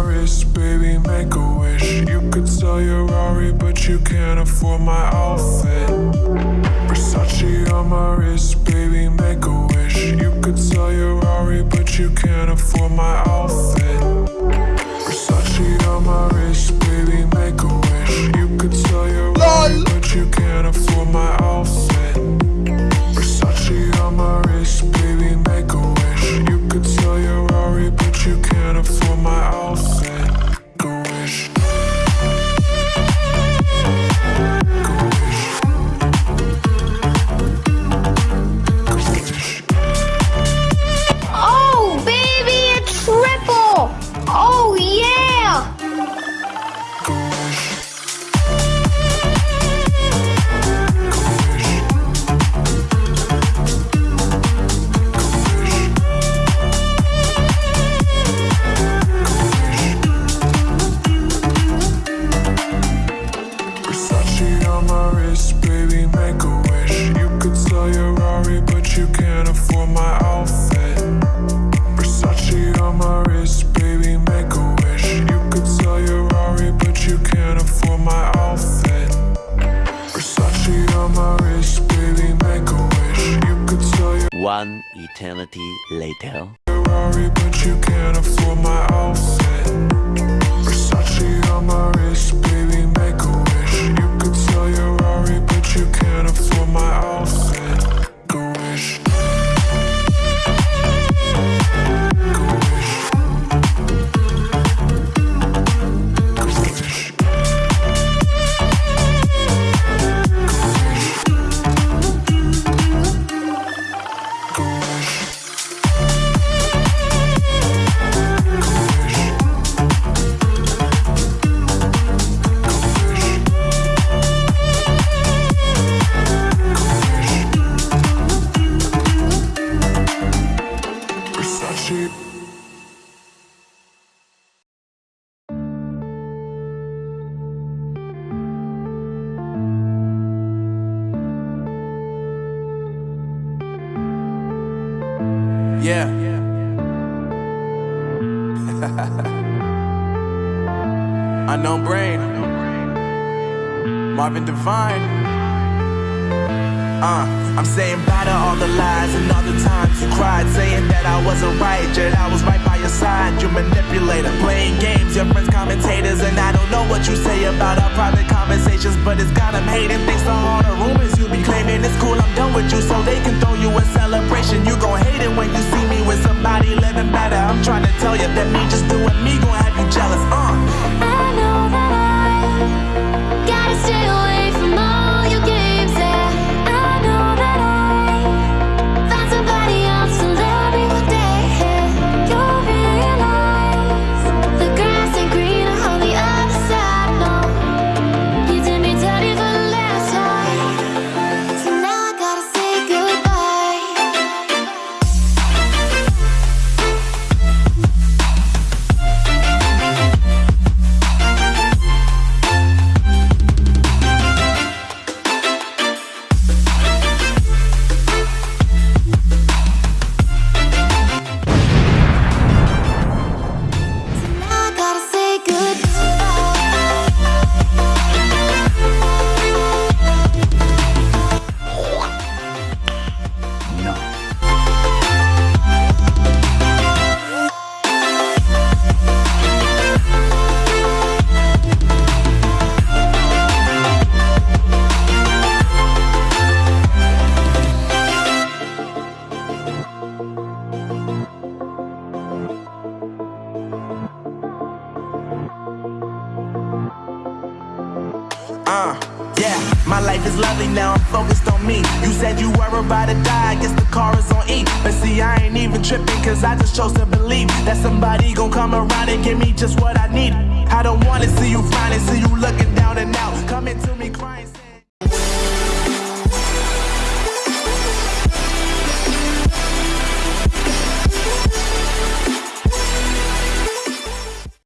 wrist, baby, make a wish. You could sell your Rari, but you can't afford my outfit. Versace on my wrist, baby, make a wish. You could sell your Rari, but you can't afford my outfit. Versace on my wrist, baby, make a wish. You could sell your Rari, but you can't afford my outfit. Versace on my wrist, on my wrist, baby, make a wish. You could sell your Rari, but you can't afford my outfit. Versace on my wrist, baby, make a wish. You could sell your Rari, but you can't afford my outfit. Versace on my wrist, baby, make a wish. You could sell your One eternity later. Rari, but you can't afford my outfit. Versace on my wrist, baby, make a Yeah. Unknown brain. Marvin Divine. Uh, I'm saying bye to all the lies and all the times you cried, saying that I wasn't right, yet I was right by your side. You manipulator, playing games, your friends commentators, and I don't know what you say about our private conversations, but it's got 'em hating. Thanks to all the rumors you be claiming, it's cool. I'm done with you, so they can throw you a celebration. Uh, yeah, my life is lovely now, I'm focused on me. You said you were about to die, I guess the car is on E. But see, I ain't even tripping, cause I just chose to believe that somebody gon' come around and give me just what I need. I don't wanna see you finally see you looking down and out. Coming to